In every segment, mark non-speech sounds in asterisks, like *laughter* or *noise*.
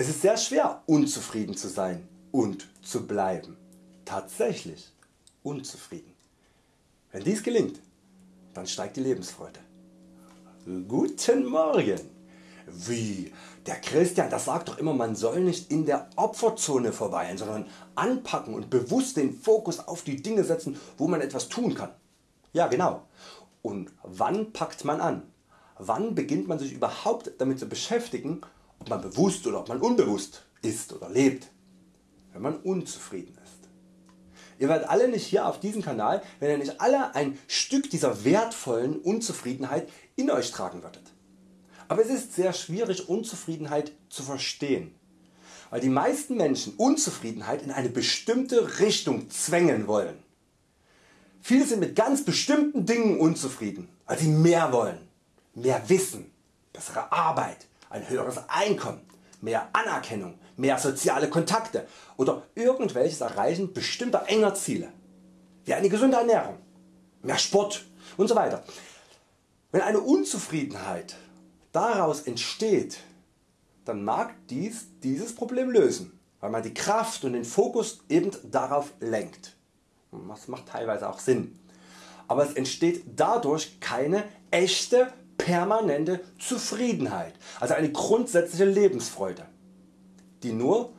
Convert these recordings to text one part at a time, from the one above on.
Es ist sehr schwer unzufrieden zu sein und zu bleiben. Tatsächlich unzufrieden. Wenn dies gelingt, dann steigt die Lebensfreude. Guten Morgen! Wie? Der Christian, das sagt doch immer man soll nicht in der Opferzone verweilen, sondern anpacken und bewusst den Fokus auf die Dinge setzen wo man etwas tun kann. Ja genau. Und wann packt man an? Wann beginnt man sich überhaupt damit zu beschäftigen ob man bewusst oder ob man unbewusst ist oder lebt, wenn man unzufrieden ist. Ihr werdet alle nicht hier auf diesem Kanal, wenn ihr nicht alle ein Stück dieser wertvollen Unzufriedenheit in Euch tragen würdet. Aber es ist sehr schwierig Unzufriedenheit zu verstehen, weil die meisten Menschen Unzufriedenheit in eine bestimmte Richtung zwängen wollen. Viele sind mit ganz bestimmten Dingen unzufrieden, weil sie mehr wollen, mehr Wissen, bessere Arbeit, ein höheres Einkommen, mehr Anerkennung, mehr soziale Kontakte oder irgendwelches Erreichen bestimmter enger Ziele, wie eine gesunde Ernährung, mehr Sport und so weiter. Wenn eine Unzufriedenheit daraus entsteht, dann mag dies dieses Problem lösen, weil man die Kraft und den Fokus eben darauf lenkt. Das macht teilweise auch Sinn. Aber es entsteht dadurch keine echte permanente Zufriedenheit, also eine grundsätzliche Lebensfreude, die nur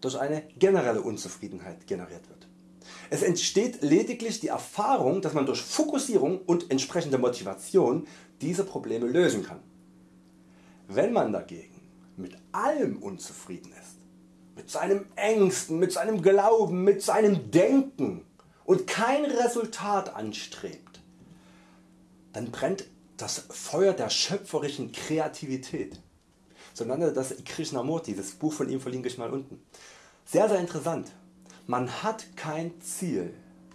durch eine generelle Unzufriedenheit generiert wird. Es entsteht lediglich die Erfahrung, dass man durch Fokussierung und entsprechende Motivation diese Probleme lösen kann. Wenn man dagegen mit allem unzufrieden ist, mit seinem Ängsten, mit seinem Glauben, mit seinem Denken und kein Resultat anstrebt, dann brennt das Feuer der schöpferischen Kreativität. So nannte das Krishnamurti, das Buch von ihm verlinke ich mal unten. Sehr sehr interessant. Man hat kein Ziel,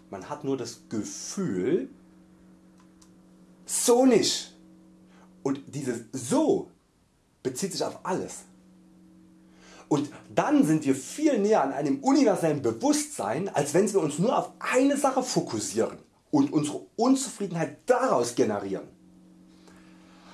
man hat nur das Gefühl, so nicht. Und dieses so bezieht sich auf alles. Und dann sind wir viel näher an einem universellen Bewusstsein, als wenn wir uns nur auf eine Sache fokussieren und unsere Unzufriedenheit daraus generieren.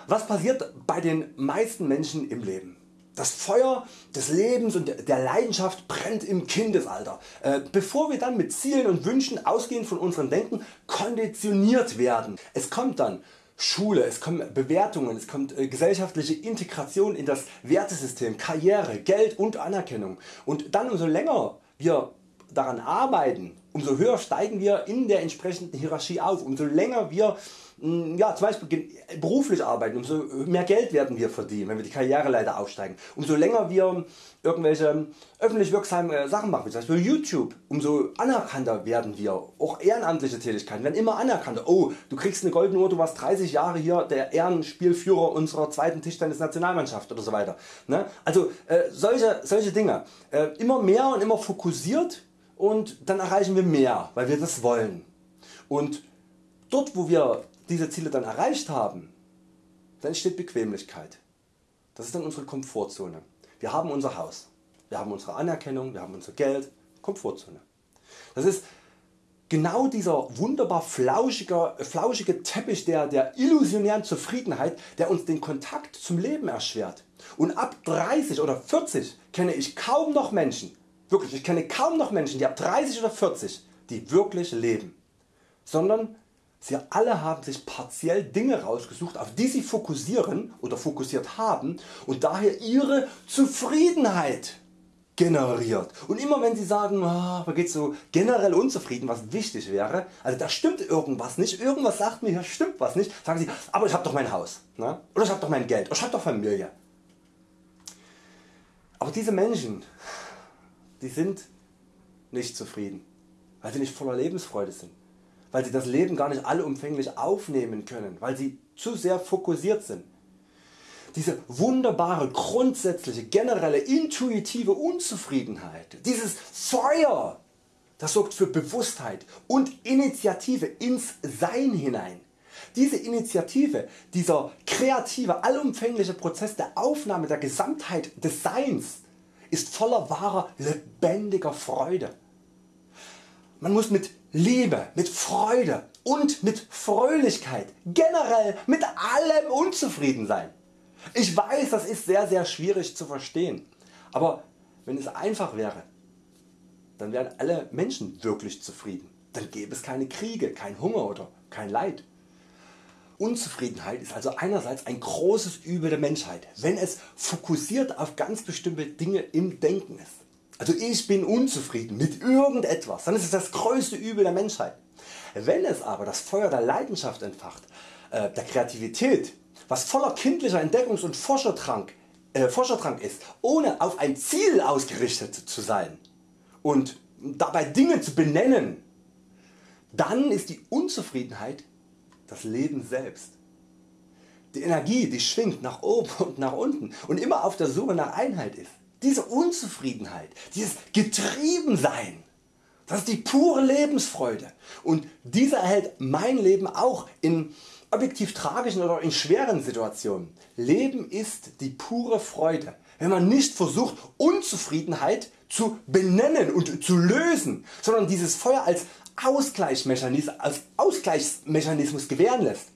Was passiert bei den meisten Menschen im Leben? Das Feuer des Lebens und der Leidenschaft brennt im Kindesalter, äh, bevor wir dann mit Zielen und Wünschen ausgehend von unserem Denken konditioniert werden. Es kommt dann Schule, es kommen Bewertungen, es kommt äh, gesellschaftliche Integration in das Wertesystem, Karriere, Geld und Anerkennung. Und dann umso länger wir daran arbeiten, umso höher steigen wir in der entsprechenden Hierarchie auf, umso länger wir ja, zum Beispiel beruflich arbeiten, umso mehr Geld werden wir verdienen, wenn wir die Karriereleiter aufsteigen. Umso länger wir irgendwelche öffentlich wirksame äh, Sachen machen, wie zum Beispiel YouTube, umso anerkannter werden wir. Auch ehrenamtliche Tätigkeiten werden immer anerkannter. Oh, du kriegst eine goldene Uhr, du warst 30 Jahre hier der Ehrenspielführer unserer zweiten Tischtennis-Nationalmannschaft oder so weiter. Ne? Also äh, solche, solche Dinge. Äh, immer mehr und immer fokussiert und dann erreichen wir mehr, weil wir das wollen. Und dort wo wir diese Ziele dann erreicht haben, dann entsteht Bequemlichkeit. Das ist dann unsere Komfortzone. Wir haben unser Haus, wir haben unsere Anerkennung, wir haben unser Geld, Komfortzone. Das ist genau dieser wunderbar flauschige, flauschige Teppich der, der illusionären Zufriedenheit der uns den Kontakt zum Leben erschwert. Und ab 30 oder 40 kenne ich kaum noch Menschen, wirklich ich kenne kaum noch Menschen die ab 30 oder 40 die wirklich leben, sondern Sie alle haben sich partiell Dinge rausgesucht auf die Sie fokussieren oder fokussiert haben und daher Ihre Zufriedenheit generiert. Und immer wenn Sie sagen, oh, man geht so generell unzufrieden, was wichtig wäre, also da stimmt irgendwas nicht, irgendwas sagt mir, hier stimmt was nicht, sagen Sie, aber ich habe doch mein Haus ne? oder ich habe doch mein Geld oder ich habe doch Familie. Aber diese Menschen, die sind nicht zufrieden, weil sie nicht voller Lebensfreude sind weil sie das Leben gar nicht allumfänglich aufnehmen können, weil sie zu sehr fokussiert sind. Diese wunderbare, grundsätzliche, generelle, intuitive Unzufriedenheit, dieses Feuer, das sorgt für Bewusstheit und Initiative ins Sein hinein. Diese Initiative, dieser kreative, allumfängliche Prozess der Aufnahme der Gesamtheit des Seins ist voller wahrer, lebendiger Freude. Man muss mit Liebe, mit Freude und mit Fröhlichkeit, generell mit allem unzufrieden sein. Ich weiß das ist sehr sehr schwierig zu verstehen, Aber wenn es einfach wäre, dann wären alle Menschen wirklich zufrieden. Dann gäbe es keine Kriege, kein Hunger oder kein Leid. Unzufriedenheit ist also einerseits ein großes Übel der Menschheit, wenn es fokussiert auf ganz bestimmte Dinge im Denken ist. Also ich bin unzufrieden mit irgendetwas, dann ist es das größte Übel der Menschheit. Wenn es aber das Feuer der Leidenschaft entfacht, äh, der Kreativität, was voller kindlicher Entdeckungs- und Forscherdrang, äh, Forscherdrang ist, ohne auf ein Ziel ausgerichtet zu sein und dabei Dinge zu benennen, dann ist die Unzufriedenheit das Leben selbst. Die Energie die schwingt nach oben *laughs* und nach unten und immer auf der Suche nach Einheit ist. Diese Unzufriedenheit, dieses Getriebensein, das ist die pure Lebensfreude und diese erhält mein Leben auch in objektiv tragischen oder in schweren Situationen. Leben ist die pure Freude, wenn man nicht versucht Unzufriedenheit zu benennen und zu lösen, sondern dieses Feuer als Ausgleichsmechanismus, als Ausgleichsmechanismus gewähren lässt.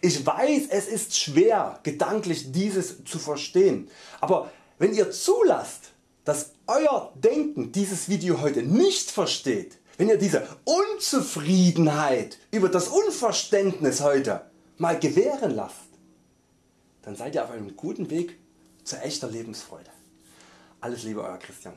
Ich weiß es ist schwer gedanklich dieses zu verstehen, aber wenn ihr zulasst dass Euer Denken dieses Video heute nicht versteht, wenn ihr diese Unzufriedenheit über das Unverständnis heute mal gewähren lasst, dann seid ihr auf einem guten Weg zu echter Lebensfreude. Alles Liebe Euer Christian.